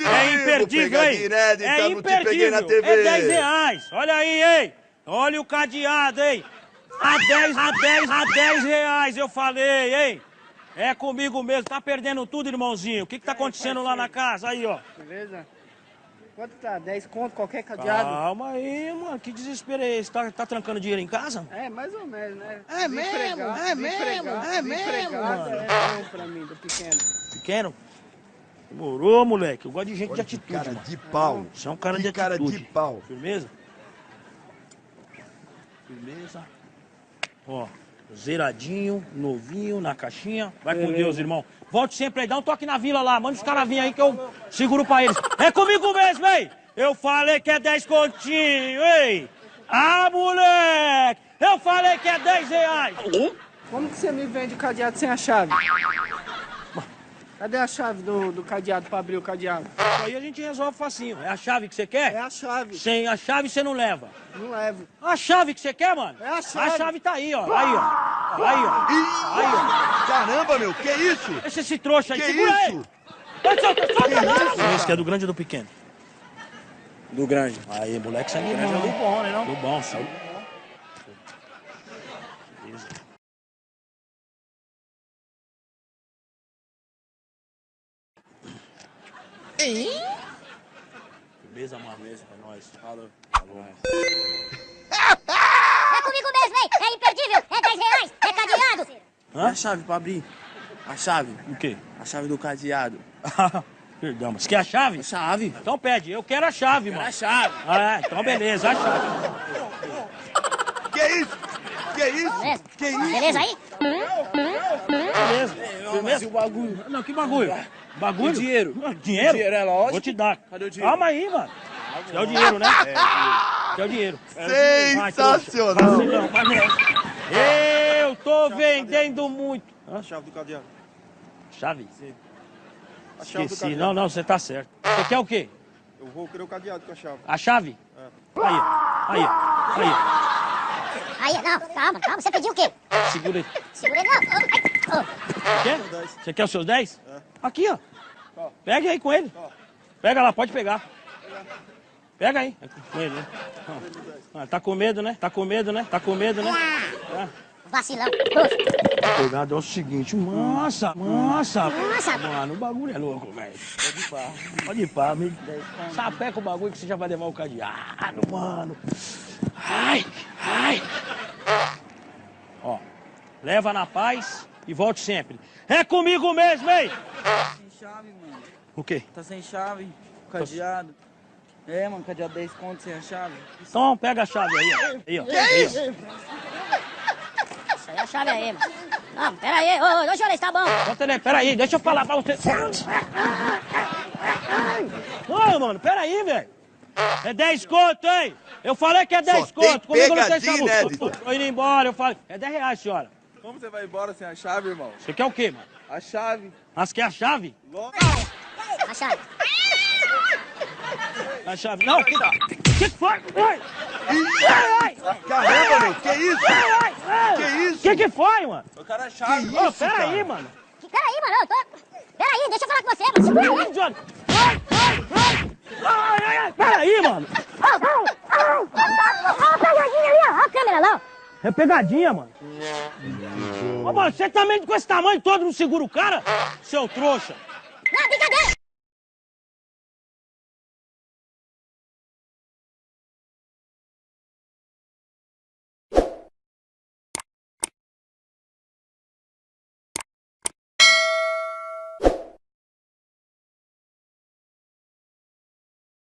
É imperdível, hein? Inédita, é imperdível. É 10 reais. Olha aí, hein? Olha o cadeado, hein? A 10, a 10, a 10 reais, eu falei, hein? É comigo mesmo. Tá perdendo tudo, irmãozinho. O que que tá acontecendo lá na casa? Aí, ó. Beleza? Quanto tá? 10 conto, qualquer cadeado? Calma aí, mano. Que desespero é esse? Tá, tá trancando dinheiro em casa? É, mais ou menos, né? É mesmo, é mesmo, é mesmo, mano. É bom pra mim, do pequeno. Pequeno? Demorou, moleque. Eu gosto de gente Olha de atitude. cara mano. de pau. Você é um cara Que de cara atitude. de pau. Firmeza? Firmeza. Ó, zeradinho, novinho, na caixinha. Vai com Deus, irmão. Volte sempre aí, dá um toque na vila lá. Manda os caras virem aí que eu seguro pra eles. É comigo mesmo, hein? Eu falei que é 10 continho, hein? Ah, moleque! Eu falei que é 10 reais. Como que você me vende o cadeado sem a chave? Cadê a chave do, do cadeado pra abrir o cadeado? Isso aí a gente resolve facinho. É a chave que você quer? É a chave. Sem a chave você não leva. Não levo. A chave que você quer, mano? É a chave. A chave tá aí, ó. Aí, ó. Aí, ó. Aí, ó. Caramba, meu, que isso? Deixa esse trouxa aí. Que Segura aí. isso? Solta, Que isso? Esse que é do grande ou do pequeno? Do grande. Aí, moleque, grande bom. é do bom, né, não? Do bom, sim. Beleza, mano. Beleza, pra nós. Falou. Falou. É comigo mesmo, hein? É imperdível. É 10 reais. É cadeado. Hã? A chave pra abrir. A chave. O quê? A chave do cadeado. Perdão, mas quer a chave? A chave. Então pede. Eu quero a chave, mano. A chave. Ah, então beleza, a chave. Que isso? Que isso? Beleza? Que isso? Beleza aí? Beleza. Mas Firmeza? e o bagulho? Não, que bagulho? Bagulho? O dinheiro? Ah, Dinheiro? Dinheiro é lógico. Vou te dar. Cadê o dinheiro? Calma aí, mano. Quer o dinheiro, né? Quer o dinheiro. Vai, trouxa. Sensacional. Não, mas não. Eu tô vendendo muito. A chave do cadeado. Chave? A chave do Esqueci. cadeado. Não, não, você tá certo. Você quer o quê? Eu vou querer o cadeado com a chave. A chave? Aí, aí, aí. Aí, não, calma, calma. Você pediu o quê? Segura aí. Segura aí, não. Quer? Você quer os seus 10? Aqui, ó. Pega aí com ele. Pega lá, pode pegar. Pega aí. É com ele, né? Ah, tá com medo, né? Tá com medo, né? Tá com medo, né? Ah. Vacilão. Trouxa. Pegado é o seguinte, massa, massa. Massa. Mano, o bagulho é louco, velho. Pode ir pá. Pode ir pá, sapeca o bagulho que você já vai levar o cadeado, mano. Ai, ai. Ó, leva na paz e volte sempre. É comigo mesmo, hein? Sem chave, mano. O quê? Tá sem chave. Cadeado. É, mano, cadeado 10 conto sem a chave. Então pega a chave aí, ó. Aí, ó. Aí, ó. Isso aí é a chave aí, mano. Não, pera aí. Ô, ô, ô, senhor, tá bom. Aí, pera aí, deixa eu falar pra você. Ô, mano, pera aí, velho. É 10 conto, hein? Eu falei que é 10 Só tem conto. Comigo não tem essa inédita. Tô indo embora, eu falei. É 10 reais, senhora. Como você vai embora sem a chave, irmão? Você quer o quê, mano? A chave. Mas quer a chave? A chave. A chave. Não, que que foi? Ai, ai, Caramba, meu, que isso? ai, ai. Que isso? Que que foi, mano? Eu quero a chave. Ô, pera aí, mano. Pera aí, mano. Eu tô... Pera aí, deixa eu falar com você, mano. Segura aí. Johnny. Ai, ai, ai. Ai, ai, ai. Pera aí, mano. Ó, a pegadinha ali, a câmera lá, ó. É pegadinha, mano. Ô, mano, você também com esse tamanho todo não segura o cara? Seu trouxa.